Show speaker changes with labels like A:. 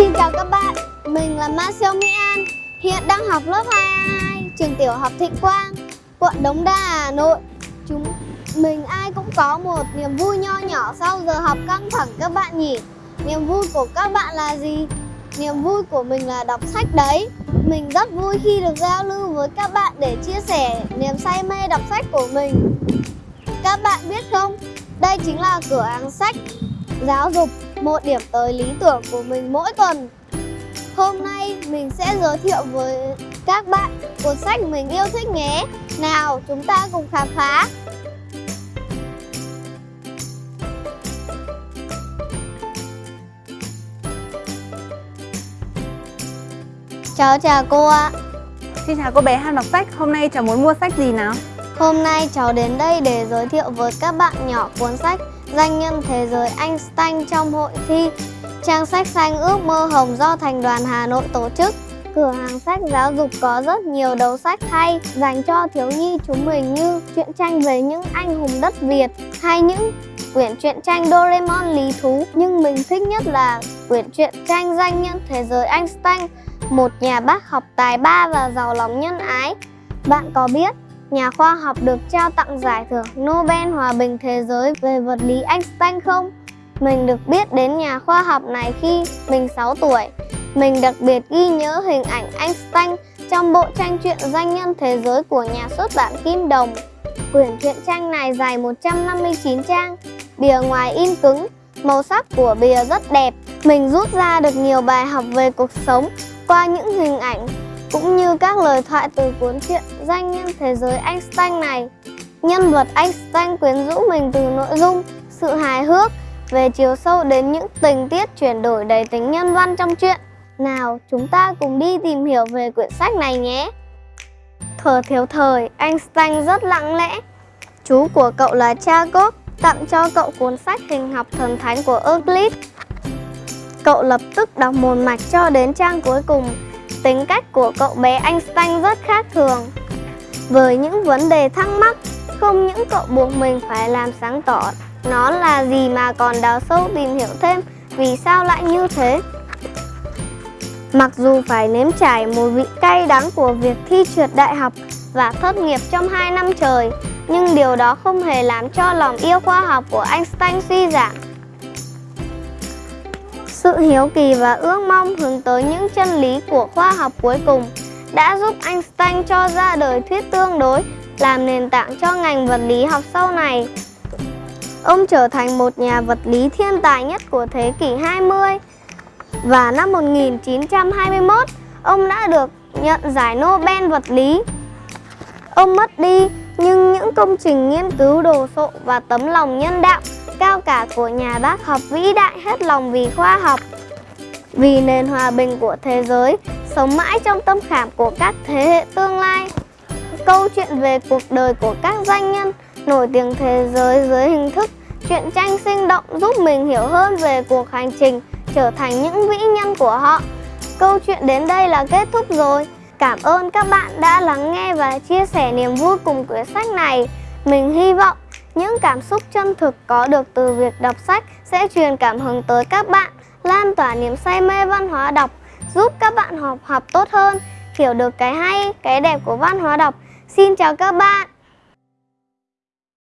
A: xin chào các bạn, mình là Ma Siêu Mỹ An, hiện đang học lớp 22, trường tiểu học Thịnh Quang, quận Đống Đa, Hà Nội. Chúng mình ai cũng có một niềm vui nho nhỏ sau giờ học căng thẳng các bạn nhỉ. Niềm vui của các bạn là gì? Niềm vui của mình là đọc sách đấy. Mình rất vui khi được giao lưu với các bạn để chia sẻ niềm say mê đọc sách của mình. Các bạn biết không, đây chính là cửa hàng sách giáo dục, một điểm tới lý tưởng của mình mỗi tuần. Hôm nay mình sẽ giới thiệu với các bạn cuốn sách mình yêu thích nhé. Nào, chúng ta cùng khám phá. Cháu chào cô ạ.
B: Xin chào cô bé ham đọc sách, hôm nay cháu muốn mua sách gì nào?
A: Hôm nay cháu đến đây để giới thiệu với các bạn nhỏ cuốn sách Danh nhân thế giới Einstein trong hội thi. Trang sách xanh ước mơ hồng do Thành đoàn Hà Nội tổ chức. Cửa hàng sách giáo dục có rất nhiều đầu sách hay, dành cho thiếu nhi chúng mình như truyện tranh về những anh hùng đất Việt hay những quyển truyện tranh Doraemon lý thú. Nhưng mình thích nhất là quyển truyện tranh danh nhân thế giới Einstein, một nhà bác học tài ba và giàu lòng nhân ái. Bạn có biết nhà khoa học được trao tặng giải thưởng Nobel Hòa bình Thế giới về vật lý Einstein không? Mình được biết đến nhà khoa học này khi mình 6 tuổi. Mình đặc biệt ghi nhớ hình ảnh Einstein trong bộ tranh truyện danh nhân thế giới của nhà xuất bản Kim Đồng. Quyển truyện tranh này dài 159 trang, bìa ngoài in cứng, màu sắc của bìa rất đẹp. Mình rút ra được nhiều bài học về cuộc sống qua những hình ảnh cũng như các lời thoại từ cuốn truyện danh nhân thế giới Einstein này. Nhân vật Einstein quyến rũ mình từ nội dung, sự hài hước, về chiều sâu đến những tình tiết chuyển đổi đầy tính nhân văn trong truyện. Nào, chúng ta cùng đi tìm hiểu về quyển sách này nhé. thở thiếu thời, Einstein rất lặng lẽ. Chú của cậu là Jacob tặng cho cậu cuốn sách hình học thần thánh của Euclid. Cậu lập tức đọc một mạch cho đến trang cuối cùng Tính cách của cậu bé Einstein rất khác thường. Với những vấn đề thắc mắc, không những cậu buộc mình phải làm sáng tỏ nó là gì mà còn đào sâu tìm hiểu thêm vì sao lại như thế. Mặc dù phải nếm trải mùi vị cay đắng của việc thi trượt đại học và thất nghiệp trong 2 năm trời, nhưng điều đó không hề làm cho lòng yêu khoa học của Einstein suy giảm. Sự hiếu kỳ và ước mong hướng tới những chân lý của khoa học cuối cùng đã giúp Einstein cho ra đời thuyết tương đối, làm nền tảng cho ngành vật lý học sau này. Ông trở thành một nhà vật lý thiên tài nhất của thế kỷ 20 và năm 1921 ông đã được nhận giải Nobel vật lý. Ông mất đi nhưng những công trình nghiên cứu đồ sộ và tấm lòng nhân đạo cao cả của nhà bác học vĩ đại hết lòng vì khoa học, vì nền hòa bình của thế giới, sống mãi trong tâm khảm của các thế hệ tương lai. Câu chuyện về cuộc đời của các doanh nhân nổi tiếng thế giới dưới hình thức truyện tranh sinh động giúp mình hiểu hơn về cuộc hành trình trở thành những vĩ nhân của họ. Câu chuyện đến đây là kết thúc rồi. Cảm ơn các bạn đã lắng nghe và chia sẻ niềm vui cùng quyển sách này. Mình hy vọng những cảm xúc chân thực có được từ việc đọc sách sẽ truyền cảm hứng tới các bạn, lan tỏa niềm say mê văn hóa đọc, giúp các bạn học học tốt hơn, hiểu được cái hay, cái đẹp của văn hóa đọc. Xin chào các bạn!